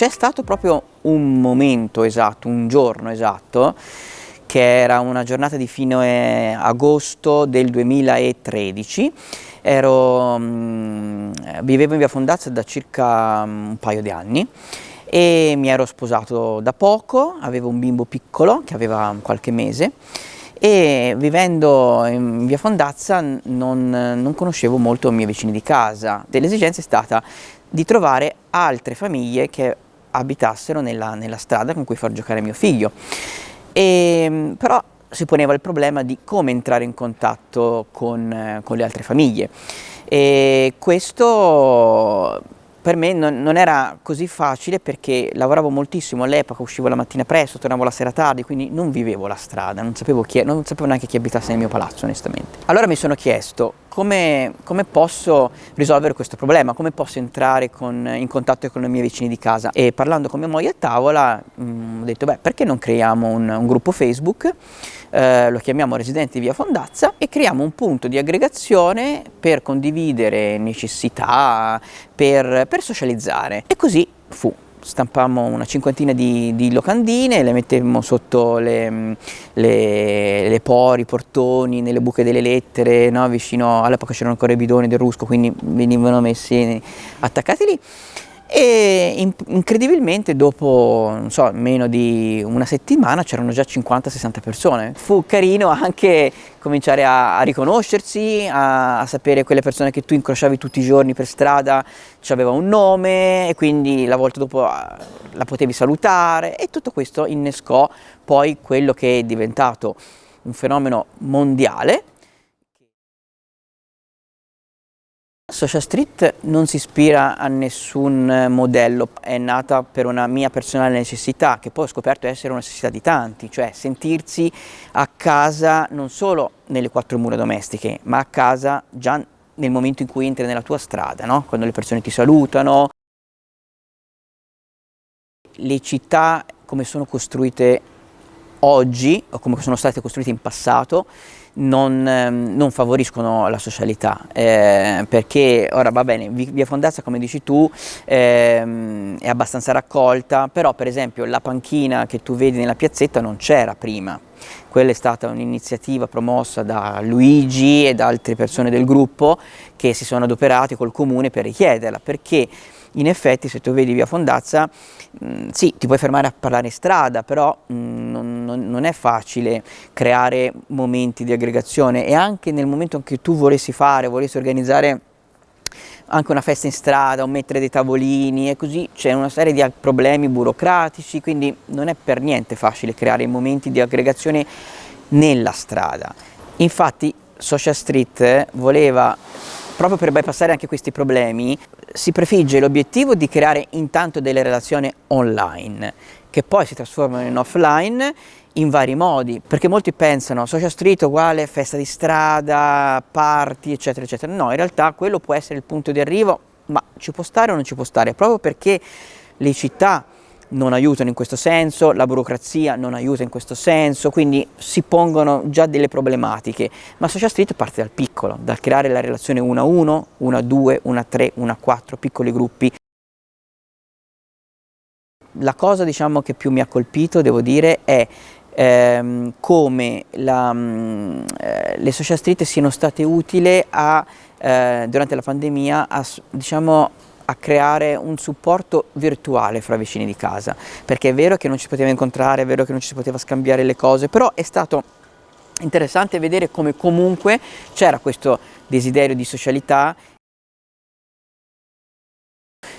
c'è stato proprio un momento esatto, un giorno esatto, che era una giornata di fine agosto del 2013. Ero, mm, vivevo in via Fondazza da circa mm, un paio di anni e mi ero sposato da poco, avevo un bimbo piccolo che aveva qualche mese e vivendo in via Fondazza non, non conoscevo molto i miei vicini di casa. L'esigenza è stata di trovare altre famiglie che abitassero nella, nella strada con cui far giocare mio figlio. E, però si poneva il problema di come entrare in contatto con, con le altre famiglie e questo per me non, non, era così facile perché lavoravo moltissimo all'epoca, uscivo la mattina presto, tornavo la sera tardi, quindi non vivevo la strada, non sapevo, chi, non sapevo neanche chi abitasse nel mio palazzo onestamente. Allora mi sono chiesto come, come posso risolvere questo problema, come posso entrare con, in contatto con i miei vicini di casa? E parlando con mia moglie a tavola mh, mm, ho detto beh perché non creiamo un, un gruppo Facebook? Eh, lo chiamiamo Residenti Via Fondazza e creiamo un punto di aggregazione per condividere necessità, per, per socializzare e così fu stampammo una cinquantina di, di, locandine, le mettemmo sotto le, le, le pori, i portoni, nelle buche delle lettere, no? vicino all'epoca c'erano ancora i bidoni del rusco, quindi venivano messi attaccati lì e incredibilmente dopo so, meno di una settimana c'erano già 50-60 persone. Fu carino anche cominciare a, a riconoscersi, a, a, sapere quelle persone che tu incrociavi tutti i giorni per strada, aveva un nome e quindi la volta dopo ah, la potevi salutare e tutto questo innescò poi quello che è diventato un fenomeno mondiale Social Street non si ispira a nessun modello, è nata per una mia personale necessità che poi ho scoperto essere una necessità di tanti, cioè sentirsi a casa non solo nelle quattro mura domestiche, ma a casa già nel momento in cui entri nella tua strada, no? quando le persone ti salutano. Le città come sono costruite oggi o come sono state costruite in passato non, ehm, non favoriscono la socialità eh, perché ora va bene via Fondazza come dici tu ehm, è abbastanza raccolta però per esempio la panchina che tu vedi nella piazzetta non c'era prima. Quella è stata un'iniziativa promossa da Luigi e da altre persone del gruppo che si sono adoperati col comune per richiederla perché in effetti se tu vedi via Fondazza, mh, mm, sì, ti puoi fermare a parlare in strada, però mh, mm, non, non, è facile creare momenti di aggregazione e anche nel momento in cui tu volessi fare, volessi organizzare anche una festa in strada o mettere dei tavolini e così c'è una serie di problemi burocratici, quindi non è per niente facile creare momenti di aggregazione nella strada. Infatti Social Street voleva proprio per bypassare anche questi problemi, si prefigge l'obiettivo di creare intanto delle relazioni online, che poi si trasformano in offline in vari modi, perché molti pensano social street uguale festa di strada, party, eccetera, eccetera. No, in realtà quello può essere il punto di arrivo, ma ci può stare o non ci può stare, proprio perché le città non aiutano in questo senso, la burocrazia non aiuta in questo senso, quindi si pongono già delle problematiche, ma Social Street parte dal piccolo, dal creare la relazione 1 a 1, 1 a 2, 1 a 3, 1 a 4, piccoli gruppi. La cosa diciamo, che più mi ha colpito, devo dire, è ehm, come la, mh, eh, le social street siano state utili eh, durante la pandemia a, diciamo, a creare un supporto virtuale fra vicini di casa, perché è vero che non ci poteva incontrare, è vero che non ci si poteva scambiare le cose, però è stato interessante vedere come comunque c'era questo desiderio di socialità.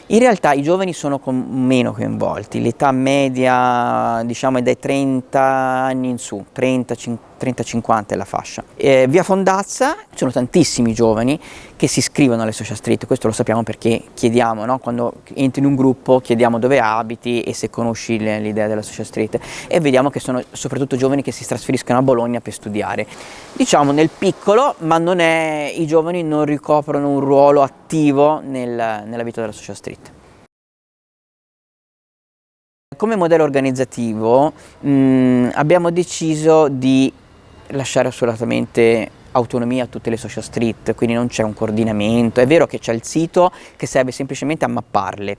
In realtà i giovani sono meno coinvolti, l'età media diciamo, è dai 30 anni in su, 30-50 è la fascia. Eh, via Fondazza ci sono tantissimi giovani che si iscrivono alle social street, questo lo sappiamo perché chiediamo, no? quando entri in un gruppo chiediamo dove abiti e se conosci l'idea della social street e vediamo che sono soprattutto giovani che si trasferiscono a Bologna per studiare. Diciamo nel piccolo, ma è, i giovani non ricoprono un ruolo attivo nel, nella vita della social street. Come modello organizzativo mh, mm, abbiamo deciso di lasciare assolutamente autonomia a tutte le social street, quindi non c'è un coordinamento, è vero che c'è il sito che serve semplicemente a mapparle,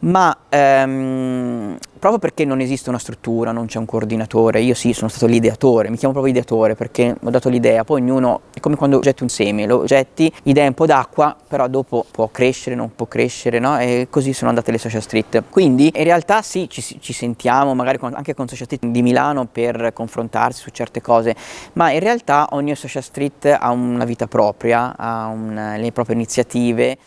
ma ehm, proprio perché non esiste una struttura, non c'è un coordinatore, io sì sono stato l'ideatore, mi chiamo proprio ideatore perché ho dato l'idea, poi ognuno è come quando getti un seme, lo getti, dai un po' d'acqua, però dopo può crescere, non può crescere, no? E così sono andate le social street. Quindi in realtà sì, ci, ci sentiamo magari con, anche con social street di Milano per confrontarsi su certe cose, ma in realtà ogni social street ha una vita propria, ha un, le proprie iniziative.